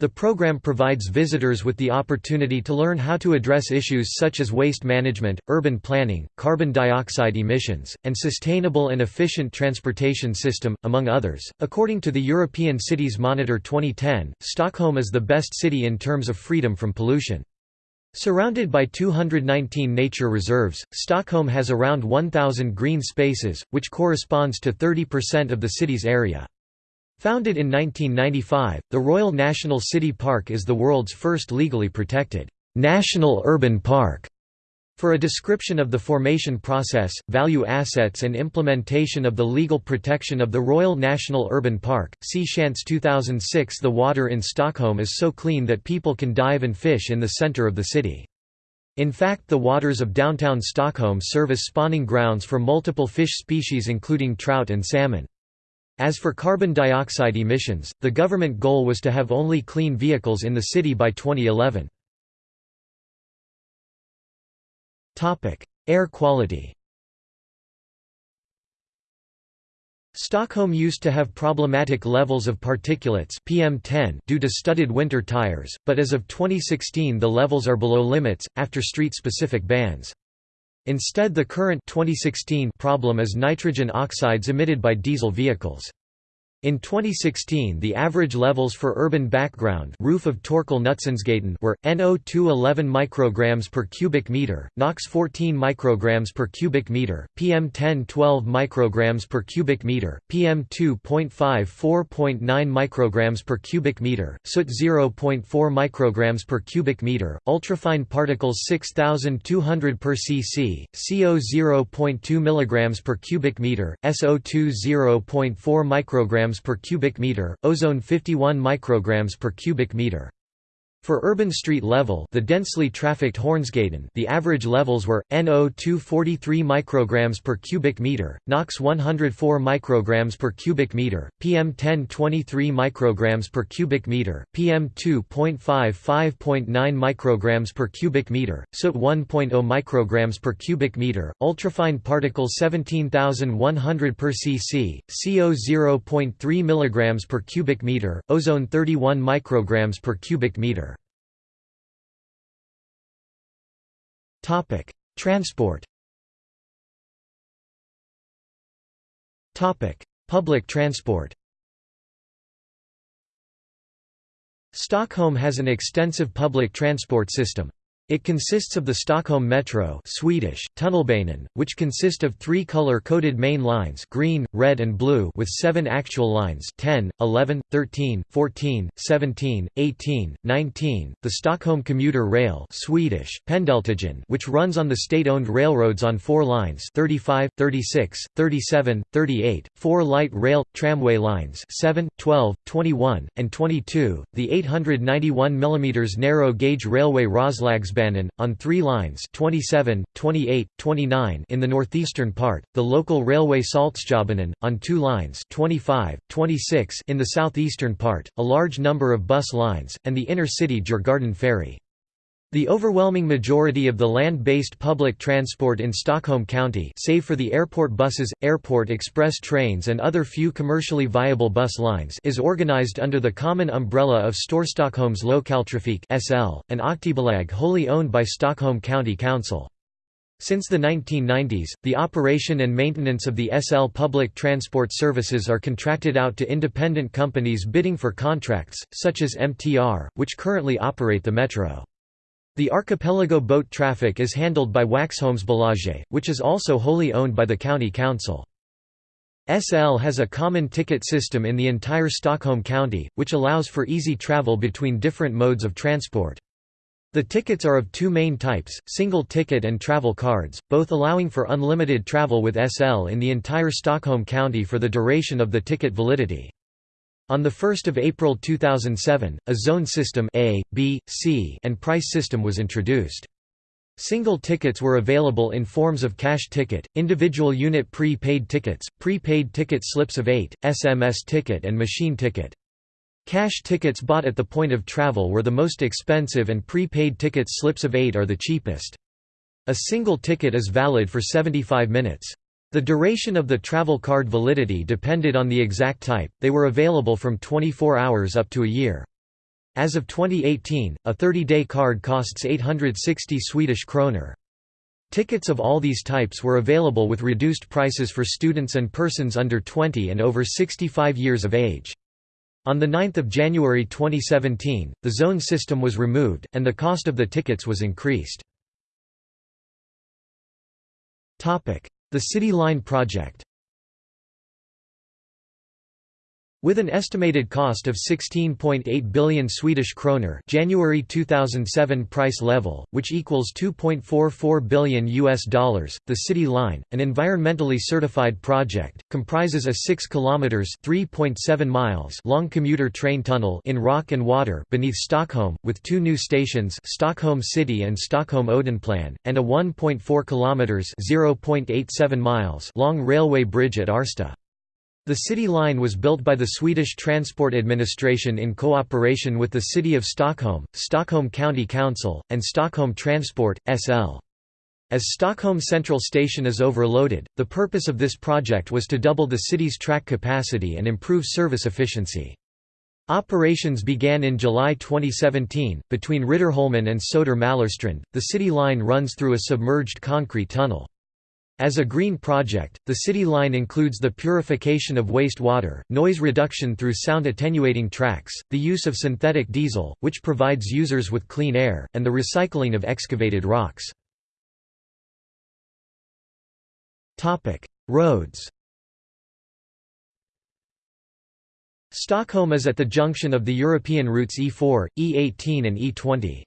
The program provides visitors with the opportunity to learn how to address issues such as waste management, urban planning, carbon dioxide emissions, and sustainable and efficient transportation system, among others. According to the European Cities Monitor 2010, Stockholm is the best city in terms of freedom from pollution. Surrounded by 219 nature reserves, Stockholm has around 1,000 green spaces, which corresponds to 30% of the city's area. Founded in 1995, the Royal National City Park is the world's first legally protected national urban park. For a description of the formation process, value assets and implementation of the legal protection of the Royal National Urban Park, see Schantz 2006 The water in Stockholm is so clean that people can dive and fish in the centre of the city. In fact the waters of downtown Stockholm serve as spawning grounds for multiple fish species including trout and salmon. As for carbon dioxide emissions, the government goal was to have only clean vehicles in the city by 2011. Air quality Stockholm used to have problematic levels of particulates PM10 due to studded winter tires, but as of 2016 the levels are below limits, after street-specific bans. Instead the current 2016 problem is nitrogen oxides emitted by diesel vehicles. In 2016 the average levels for urban background roof of Torkel Knutssonsgatan were, NO2 11 micrograms per cubic meter, NOx 14 micrograms per cubic meter, PM10 12 micrograms per cubic meter, PM2.5 4.9 micrograms per cubic meter, soot 0.4 micrograms per cubic meter, ultrafine particles 6200 per cc, CO 0.2 milligrams per cubic meter, SO2 0.4 micrograms per cubic meter, ozone 51 micrograms per cubic meter. For urban street level the densely trafficked Hornsgatan the average levels were, NO2 43 micrograms per cubic meter, NOx 104 micrograms per cubic meter, PM10 23 micrograms per cubic meter, PM2.5 5.9 micrograms per cubic meter, soot 1.0 micrograms per cubic meter, ultrafine particles 17100 per cc, CO 0.3 milligrams per cubic meter, ozone 31 micrograms per cubic meter. Topic: Transport. Topic: Public transport. Stockholm has an extensive public transport system. It consists of the Stockholm Metro Swedish, Tunnelbanan, which consist of three color-coded main lines green, red and blue with seven actual lines 10, 11, 13, 14, 17, 18, 19, the Stockholm Commuter Rail Swedish, Pendeltågen which runs on the state-owned railroads on four lines 35, 36, 37, 38, four light rail, tramway lines 7, 12, 21, and 22, the 891 mm narrow-gauge railway Roslagsbanan on three lines 27, 28, 29 in the northeastern part, the local railway Saltsjöbanan, on two lines 25, 26 in the southeastern part, a large number of bus lines, and the inner-city Djurgården ferry. The overwhelming majority of the land-based public transport in Stockholm County save for the airport buses, airport express trains and other few commercially viable bus lines is organized under the common umbrella of Storstockholms Lokaltrafik (SL), an aktiebolag wholly owned by Stockholm County Council. Since the 1990s, the operation and maintenance of the SL public transport services are contracted out to independent companies bidding for contracts, such as MTR, which currently operate the metro. The archipelago boat traffic is handled by Waxholmsbolaget, which is also wholly owned by the county council. SL has a common ticket system in the entire Stockholm County, which allows for easy travel between different modes of transport. The tickets are of two main types, single ticket and travel cards, both allowing for unlimited travel with SL in the entire Stockholm County for the duration of the ticket validity. On 1 April 2007, a zone system A, B, C and price system was introduced. Single tickets were available in forms of cash ticket, individual unit pre-paid tickets, pre-paid ticket slips of 8, SMS ticket and machine ticket. Cash tickets bought at the point of travel were the most expensive and pre-paid ticket slips of 8 are the cheapest. A single ticket is valid for 75 minutes. The duration of the travel card validity depended on the exact type, they were available from 24 hours up to a year. As of 2018, a 30-day card costs 860 Swedish kroner. Tickets of all these types were available with reduced prices for students and persons under 20 and over 65 years of age. On 9 January 2017, the zone system was removed, and the cost of the tickets was increased. The City Line project With an estimated cost of 16.8 billion Swedish kroner January 2007 price level, which equals 2.44 billion US dollars, the City Line, an environmentally certified project, comprises a 6 kilometers (3.7 miles) long commuter train tunnel in rock and water beneath Stockholm, with two new stations, Stockholm City and Stockholm Odenplan, and a 1.4 kilometers (0.87 miles) long railway bridge at Årsta. The City Line was built by the Swedish Transport Administration in cooperation with the City of Stockholm, Stockholm County Council, and Stockholm Transport, SL. As Stockholm Central Station is overloaded, the purpose of this project was to double the city's track capacity and improve service efficiency. Operations began in July 2017. Between Riddarholmen and Söder the city line runs through a submerged concrete tunnel. As a green project, the city line includes the purification of wastewater, noise reduction through sound attenuating tracks, the use of synthetic diesel, which provides users with clean air, and the recycling of excavated rocks. Roads Stockholm is at the junction of the European routes E4, E18 and E20.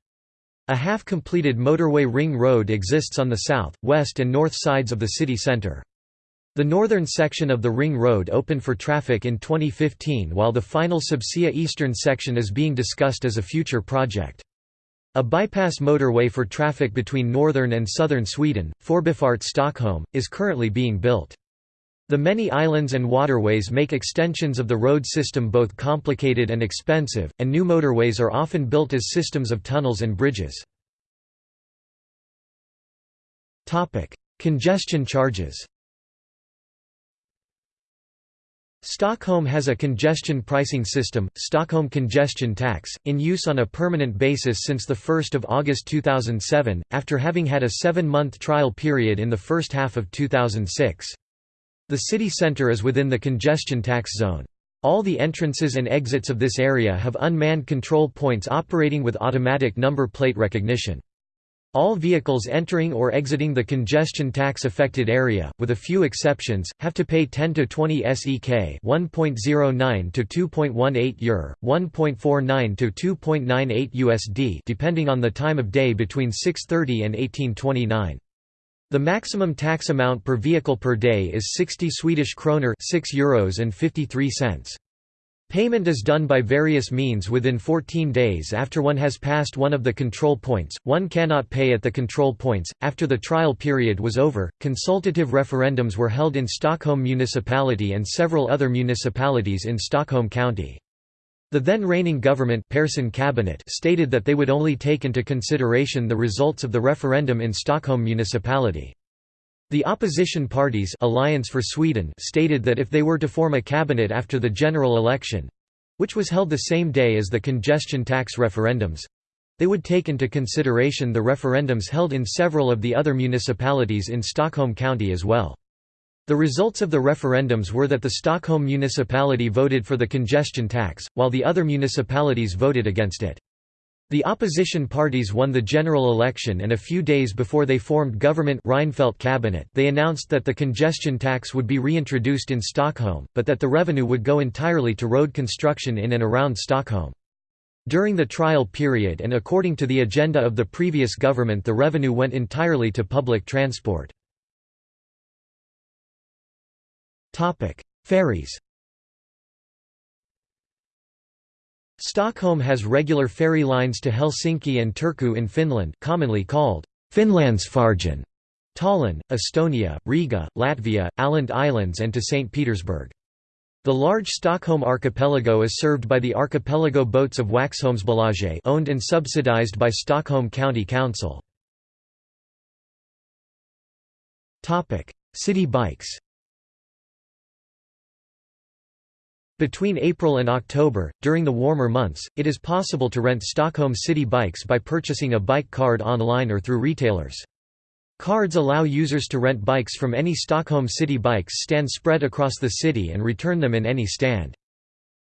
A half-completed motorway ring road exists on the south, west and north sides of the city centre. The northern section of the ring road opened for traffic in 2015 while the final Subsia eastern section is being discussed as a future project. A bypass motorway for traffic between northern and southern Sweden, Förbifart Stockholm, is currently being built. The many islands and waterways make extensions of the road system both complicated and expensive, and new motorways are often built as systems of tunnels and bridges. Congestion charges Stockholm has a congestion pricing system, Stockholm Congestion Tax, in use on a permanent basis since 1 August 2007, after having had a seven-month trial period in the first half of 2006. The city centre is within the congestion tax zone. All the entrances and exits of this area have unmanned control points operating with automatic number plate recognition. All vehicles entering or exiting the congestion tax affected area, with a few exceptions, have to pay 10 to 20 SEK, 1.09 to 2.18 EUR, 1.49 to 2.98 USD, depending on the time of day between 6:30 and 1829. The maximum tax amount per vehicle per day is 60 Swedish kroner 6 euros and 53 cents. Payment is done by various means within 14 days after one has passed one of the control points. One cannot pay at the control points. After the trial period was over, consultative referendums were held in Stockholm municipality and several other municipalities in Stockholm County. The then reigning government Persson cabinet stated that they would only take into consideration the results of the referendum in Stockholm municipality. The opposition parties Alliance for Sweden stated that if they were to form a cabinet after the general election—which was held the same day as the congestion tax referendums—they would take into consideration the referendums held in several of the other municipalities in Stockholm County as well. The results of the referendums were that the Stockholm municipality voted for the congestion tax, while the other municipalities voted against it. The opposition parties won the general election and a few days before they formed government Reinfeldt cabinet they announced that the congestion tax would be reintroduced in Stockholm, but that the revenue would go entirely to road construction in and around Stockholm. During the trial period and according to the agenda of the previous government the revenue went entirely to public transport. Ferries Stockholm has regular ferry lines to Helsinki and Turku in Finland commonly called Finlandsfärjan, Tallinn, Estonia, Riga, Latvia, Åland Islands and to St. Petersburg. The large Stockholm archipelago is served by the archipelago boats of Waxholmsbolaget owned and subsidized by Stockholm County Council. City bikes Between April and October, during the warmer months, it is possible to rent Stockholm City bikes by purchasing a bike card online or through retailers. Cards allow users to rent bikes from any Stockholm City bikes stand spread across the city and return them in any stand.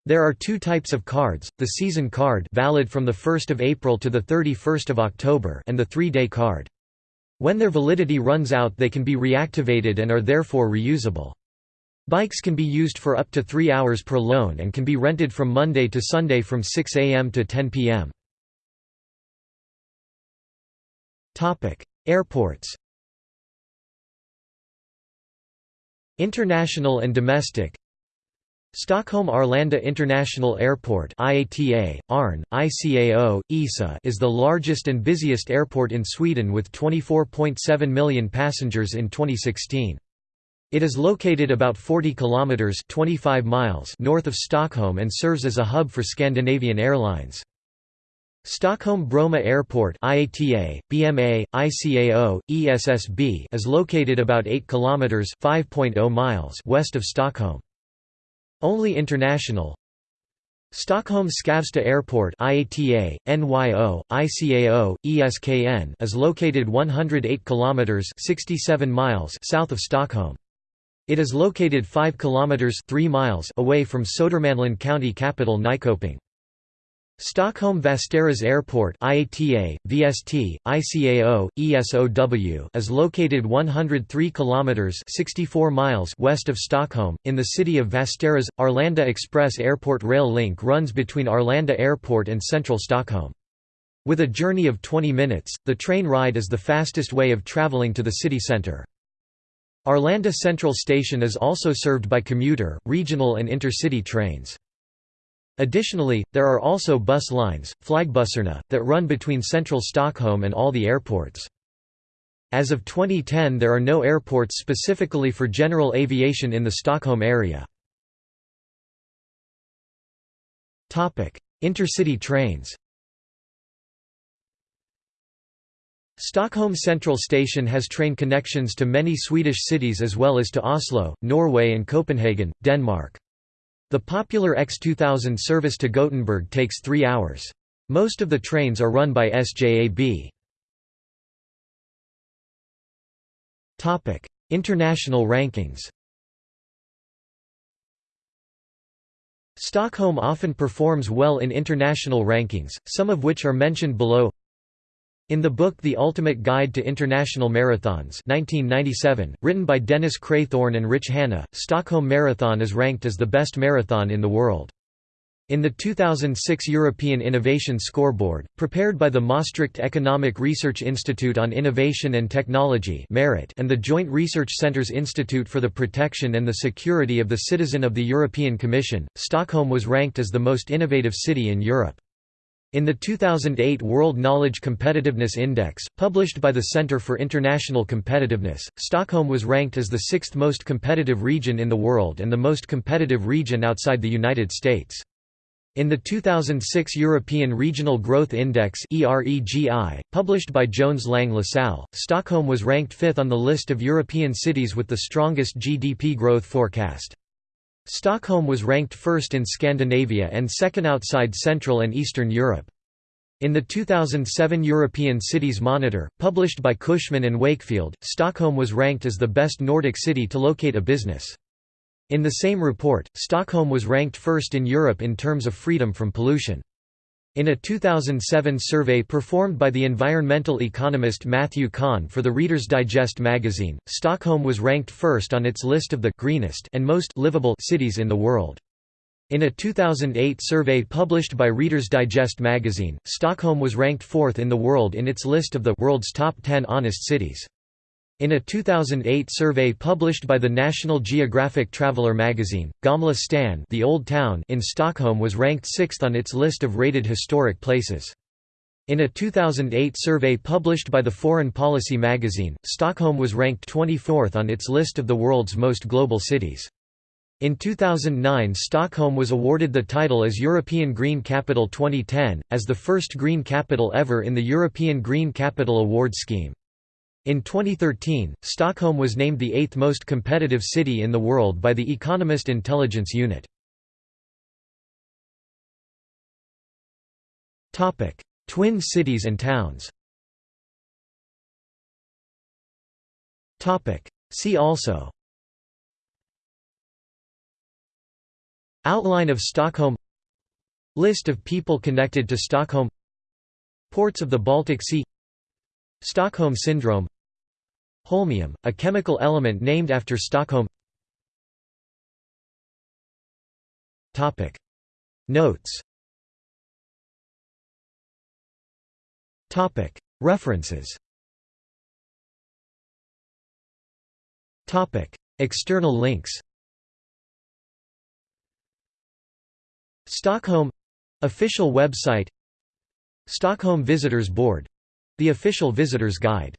There are two types of cards, the season card valid from 1 April to 31 October and the three-day card. When their validity runs out they can be reactivated and are therefore reusable. Bikes can be used for up to three hours per loan and can be rented from Monday to Sunday from 6 am to 10 pm. Airports International and domestic Stockholm Arlanda International Airport IATA, ARN, ICAO, ESSA is the largest and busiest airport in Sweden with 24.7 million passengers in 2016. It is located about 40 kilometers 25 miles north of Stockholm and serves as a hub for Scandinavian Airlines. Stockholm Bromma Airport IATA, BMA, ICAO, ESSB is located about 8 kilometers 5.0 miles west of Stockholm. Only international Stockholm Skavsta Airport IATA, NYO, ICAO, ESKN is located 108 kilometers 67 miles south of Stockholm. It is located 5 kilometers 3 miles away from Södermanland county capital Nyköping. Stockholm Västerås Airport IATA, VST, ICAO, ESOW is located 103 kilometers 64 miles west of Stockholm in the city of Västerås. Arlanda Express Airport rail link runs between Arlanda Airport and central Stockholm. With a journey of 20 minutes, the train ride is the fastest way of traveling to the city centre. Arlanda Central Station is also served by commuter, regional and intercity trains. Additionally, there are also bus lines, Flygbussarna, that run between central Stockholm and all the airports. As of 2010 there are no airports specifically for general aviation in the Stockholm area. Intercity trains Stockholm Central Station has train connections to many Swedish cities as well as to Oslo, Norway and Copenhagen, Denmark. The popular X2000 service to Gothenburg takes three hours. Most of the trains are run by SJAB. International rankings Stockholm often performs well in international rankings, some of which are mentioned below in the book The Ultimate Guide to International Marathons 1997, written by Dennis Craythorne and Rich Hanna, Stockholm Marathon is ranked as the best marathon in the world. In the 2006 European Innovation Scoreboard, prepared by the Maastricht Economic Research Institute on Innovation and Technology and the Joint Research Centres Institute for the Protection and the Security of the Citizen of the European Commission, Stockholm was ranked as the most innovative city in Europe. In the 2008 World Knowledge Competitiveness Index, published by the Center for International Competitiveness, Stockholm was ranked as the sixth most competitive region in the world and the most competitive region outside the United States. In the 2006 European Regional Growth Index published by Jones Lang LaSalle, Stockholm was ranked fifth on the list of European cities with the strongest GDP growth forecast. Stockholm was ranked first in Scandinavia and second outside Central and Eastern Europe. In the 2007 European Cities Monitor, published by Cushman and Wakefield, Stockholm was ranked as the best Nordic city to locate a business. In the same report, Stockholm was ranked first in Europe in terms of freedom from pollution. In a 2007 survey performed by the environmental economist Matthew Kahn for the Reader's Digest magazine, Stockholm was ranked first on its list of the greenest and most livable cities in the world. In a 2008 survey published by Reader's Digest magazine, Stockholm was ranked fourth in the world in its list of the world's top 10 honest cities. In a 2008 survey published by the National Geographic Traveller magazine, Gamla stan the Old Town in Stockholm was ranked sixth on its list of rated historic places. In a 2008 survey published by the Foreign Policy magazine, Stockholm was ranked 24th on its list of the world's most global cities. In 2009 Stockholm was awarded the title as European Green Capital 2010, as the first green capital ever in the European Green Capital Award scheme. In 2013, Stockholm was named the eighth most competitive city in the world by the Economist Intelligence Unit. Twin cities and towns. See also. Outline of Stockholm. List of people connected to Stockholm. Ports of the Baltic Sea. Stockholm Syndrome Holmium, a chemical element named after Stockholm. Notes. References. External links. Stockholm. Official website. Stockholm Visitors Board. The official visitor's guide